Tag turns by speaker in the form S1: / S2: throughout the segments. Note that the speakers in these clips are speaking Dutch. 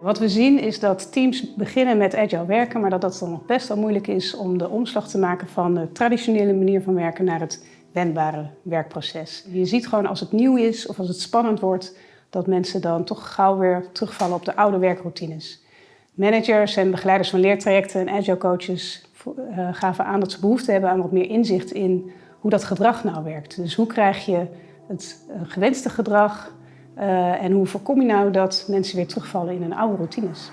S1: Wat we zien is dat teams beginnen met agile werken, maar dat dat dan nog best wel moeilijk is om de omslag te maken van de traditionele manier van werken naar het wendbare werkproces. Je ziet gewoon als het nieuw is of als het spannend wordt, dat mensen dan toch gauw weer terugvallen op de oude werkroutines. Managers en begeleiders van leertrajecten en agile coaches eh, gaven aan dat ze behoefte hebben aan wat meer inzicht in hoe dat gedrag nou werkt. Dus hoe krijg je het eh, gewenste gedrag uh, en hoe voorkom je nou dat mensen weer terugvallen in hun oude routines?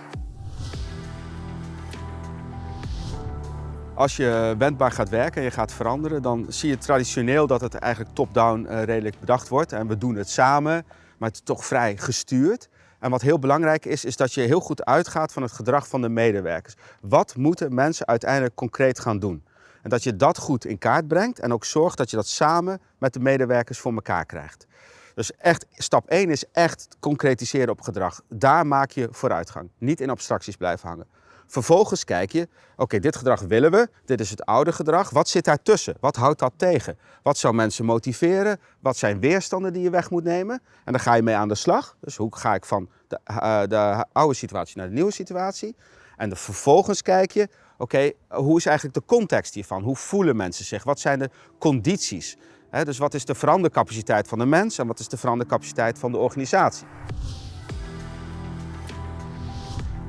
S2: Als je wendbaar gaat werken en je gaat veranderen, dan zie je traditioneel dat het eigenlijk top-down uh, redelijk bedacht wordt. En we doen het samen, maar het is toch vrij gestuurd. En wat heel belangrijk is, is dat je heel goed uitgaat van het gedrag van de medewerkers. Wat moeten mensen uiteindelijk concreet gaan doen? En dat je dat goed in kaart brengt en ook zorgt dat je dat samen met de medewerkers voor elkaar krijgt. Dus echt, stap 1 is echt concretiseren op gedrag. Daar maak je vooruitgang. Niet in abstracties blijven hangen. Vervolgens kijk je, oké, dit gedrag willen we, dit is het oude gedrag. Wat zit daartussen? Wat houdt dat tegen? Wat zou mensen motiveren? Wat zijn weerstanden die je weg moet nemen? En dan ga je mee aan de slag. Dus hoe ga ik van de, uh, de oude situatie naar de nieuwe situatie? En vervolgens kijk je, oké, hoe is eigenlijk de context hiervan? Hoe voelen mensen zich? Wat zijn de condities? Dus wat is de verandercapaciteit van de mens en wat is de verandercapaciteit van de organisatie?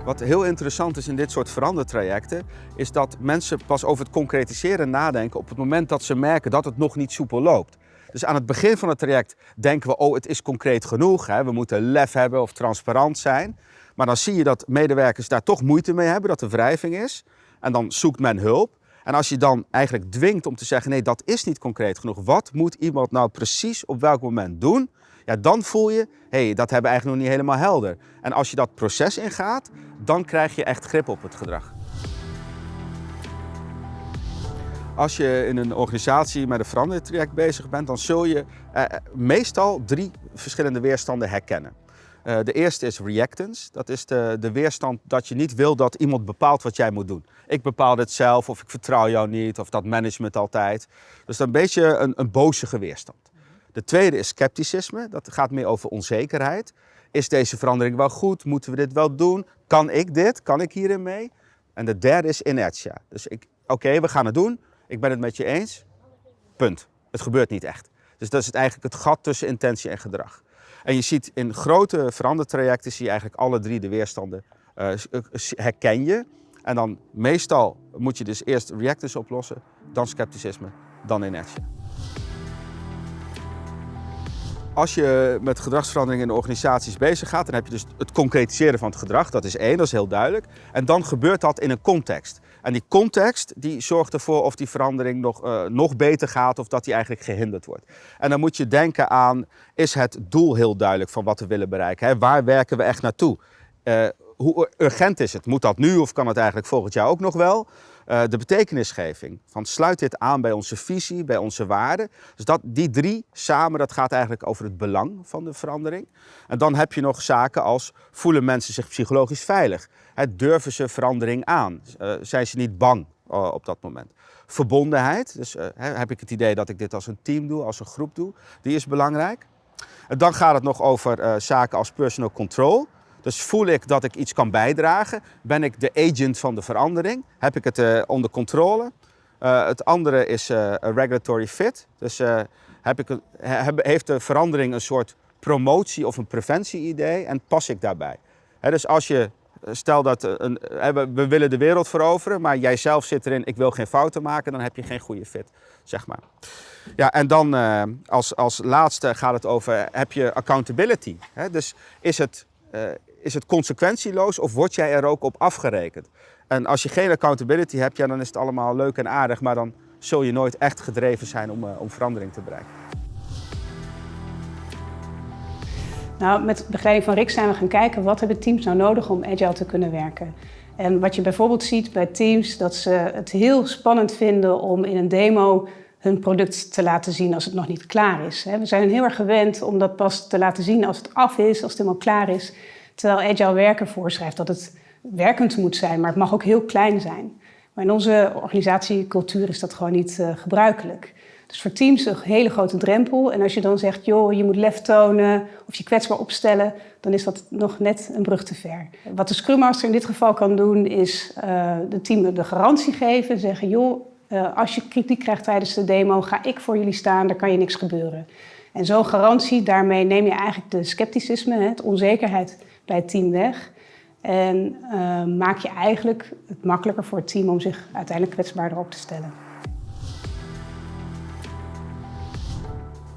S2: Wat heel interessant is in dit soort verandertrajecten, is dat mensen pas over het concretiseren nadenken op het moment dat ze merken dat het nog niet soepel loopt. Dus aan het begin van het traject denken we, oh het is concreet genoeg, hè? we moeten lef hebben of transparant zijn. Maar dan zie je dat medewerkers daar toch moeite mee hebben, dat er wrijving is. En dan zoekt men hulp. En als je dan eigenlijk dwingt om te zeggen, nee, dat is niet concreet genoeg. Wat moet iemand nou precies op welk moment doen? Ja, dan voel je, hé, hey, dat hebben we eigenlijk nog niet helemaal helder. En als je dat proces ingaat, dan krijg je echt grip op het gedrag. Als je in een organisatie met een verandertraject bezig bent, dan zul je eh, meestal drie verschillende weerstanden herkennen. Uh, de eerste is reactance. Dat is de, de weerstand dat je niet wil dat iemand bepaalt wat jij moet doen. Ik bepaal dit zelf of ik vertrouw jou niet of dat management altijd. Dus is een beetje een, een bozige weerstand. De tweede is scepticisme. Dat gaat meer over onzekerheid. Is deze verandering wel goed? Moeten we dit wel doen? Kan ik dit? Kan ik hierin mee? En de derde is inertia. Dus oké, we gaan het doen. Ik ben het met je eens. Punt. Het gebeurt niet echt. Dus dat is eigenlijk het gat tussen intentie en gedrag. En je ziet in grote verandertrajecten zie je eigenlijk alle drie de weerstanden uh, herken je. En dan meestal moet je dus eerst reactors oplossen, dan scepticisme, dan inertia. Als je met gedragsverandering in organisaties bezig gaat, dan heb je dus het concretiseren van het gedrag. Dat is één, dat is heel duidelijk. En dan gebeurt dat in een context. En die context die zorgt ervoor of die verandering nog, uh, nog beter gaat of dat die eigenlijk gehinderd wordt. En dan moet je denken aan, is het doel heel duidelijk van wat we willen bereiken? Hè? Waar werken we echt naartoe? Uh, hoe urgent is het? Moet dat nu of kan het eigenlijk volgend jaar ook nog wel? Uh, de betekenisgeving, van sluit dit aan bij onze visie, bij onze waarden. Dus dat, die drie samen, dat gaat eigenlijk over het belang van de verandering. En dan heb je nog zaken als, voelen mensen zich psychologisch veilig? Durven ze verandering aan? Uh, zijn ze niet bang uh, op dat moment? Verbondenheid, dus heb ik het idee dat ik dit als een team doe, als een groep doe, die is belangrijk. En dan gaat het nog over zaken als personal control. Dus voel ik dat ik iets kan bijdragen? Ben ik de agent van de verandering? Heb ik het uh, onder controle? Uh, het andere is uh, regulatory fit. Dus heb ik, heeft de verandering een soort promotie of een preventie-idee en pas ik daarbij? Dus als je, stel dat een, we willen de wereld veroveren, maar jij zelf zit erin, ik wil geen fouten maken, dan heb je geen goede fit, zeg maar. Ja, en dan als, als laatste gaat het over, heb je accountability? Dus is het, is het consequentieloos of word jij er ook op afgerekend? En als je geen accountability hebt, ja, dan is het allemaal leuk en aardig, maar dan zul je nooit echt gedreven zijn om, uh, om verandering te bereiken.
S1: Nou, met begeleiding van Rick zijn we gaan kijken wat hebben teams nou nodig om agile te kunnen werken. En wat je bijvoorbeeld ziet bij teams, dat ze het heel spannend vinden om in een demo hun product te laten zien als het nog niet klaar is. We zijn heel erg gewend om dat pas te laten zien als het af is, als het helemaal klaar is. Terwijl agile werken voorschrijft dat het werkend moet zijn, maar het mag ook heel klein zijn. Maar in onze organisatiecultuur is dat gewoon niet uh, gebruikelijk. Dus voor teams een hele grote drempel. En als je dan zegt, joh, je moet lef tonen of je kwetsbaar opstellen, dan is dat nog net een brug te ver. Wat de Scrum Master in dit geval kan doen, is uh, de team de garantie geven. Zeggen, joh, uh, als je kritiek krijgt tijdens de demo, ga ik voor jullie staan, daar kan je niks gebeuren. En zo'n garantie, daarmee neem je eigenlijk de scepticisme, het onzekerheid bij het team weg. En uh, maak je eigenlijk het makkelijker voor het team om zich uiteindelijk kwetsbaarder op te stellen.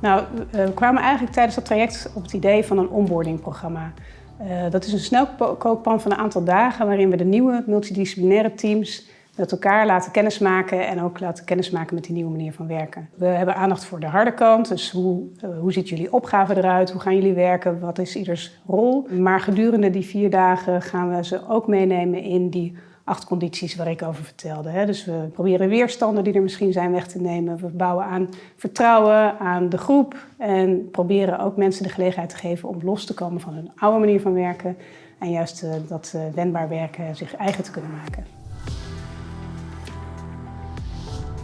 S1: Nou, we kwamen eigenlijk tijdens dat traject op het idee van een onboardingprogramma. Uh, dat is een snelkookpan van een aantal dagen waarin we de nieuwe multidisciplinaire teams met elkaar laten kennismaken en ook laten kennismaken met die nieuwe manier van werken. We hebben aandacht voor de harde kant, dus hoe, uh, hoe ziet jullie opgave eruit, hoe gaan jullie werken, wat is ieders rol. Maar gedurende die vier dagen gaan we ze ook meenemen in die acht condities waar ik over vertelde. Dus we proberen weerstanden die er misschien zijn weg te nemen. We bouwen aan vertrouwen, aan de groep en proberen ook mensen de gelegenheid te geven om los te komen van hun oude manier van werken en juist uh, dat uh, wendbaar werken zich eigen te kunnen maken.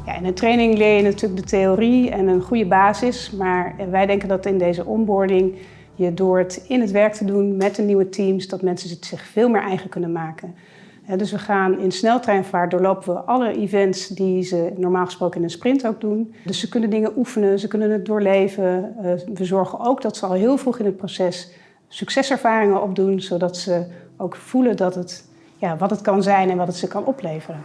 S1: Ja, in een training leer je natuurlijk de theorie en een goede basis, maar wij denken dat in deze onboarding je door het in het werk te doen met de nieuwe teams, dat mensen het zich veel meer eigen kunnen maken. Dus we gaan in sneltreinvaart doorlopen we alle events die ze normaal gesproken in een sprint ook doen. Dus ze kunnen dingen oefenen, ze kunnen het doorleven. We zorgen ook dat ze al heel vroeg in het proces succeservaringen opdoen, zodat ze ook voelen dat het, ja, wat het kan zijn en wat het ze kan opleveren.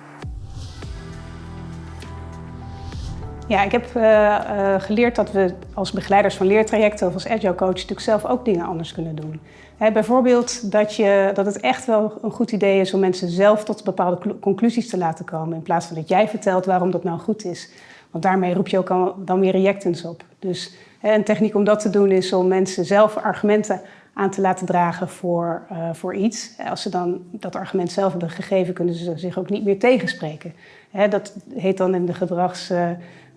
S1: Ja, ik heb uh, uh, geleerd dat we als begeleiders van leertrajecten of als agile coach natuurlijk zelf ook dingen anders kunnen doen. He, bijvoorbeeld dat, je, dat het echt wel een goed idee is om mensen zelf tot bepaalde conclusies te laten komen in plaats van dat jij vertelt waarom dat nou goed is. Want daarmee roep je ook al, dan weer reactance op. Dus he, een techniek om dat te doen is om mensen zelf argumenten aan te laten dragen voor, uh, voor iets. Als ze dan dat argument zelf hebben gegeven, kunnen ze zich ook niet meer tegenspreken. He, dat heet dan in de gedrags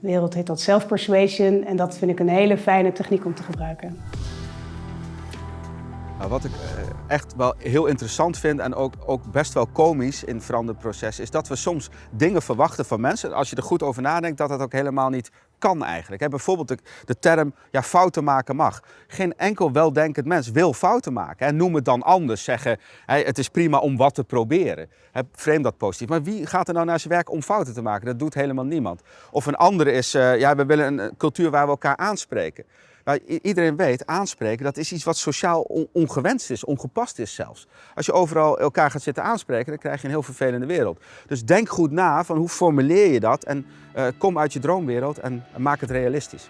S1: wereld heet dat self-persuasion en dat vind ik een hele fijne techniek om te gebruiken.
S2: Wat ik echt wel heel interessant vind en ook, ook best wel komisch in het veranderproces is dat we soms dingen verwachten van mensen. Als je er goed over nadenkt, dat dat ook helemaal niet kan eigenlijk. bijvoorbeeld de, term ja, fouten maken mag. Geen enkel weldenkend mens wil fouten maken. En noem het dan anders. Zeggen het is prima om wat te proberen. frame dat positief. Maar wie gaat er nou naar zijn werk om fouten te maken? Dat doet helemaal niemand. Of een andere is, uh, ja, we willen een cultuur waar we elkaar aanspreken. Iedereen weet, aanspreken, dat is iets wat sociaal ongewenst is, ongepast is zelfs. Als je overal elkaar gaat zitten aanspreken, dan krijg je een heel vervelende wereld. Dus denk goed na van hoe formuleer je dat en uh, kom uit je droomwereld en maak het realistisch.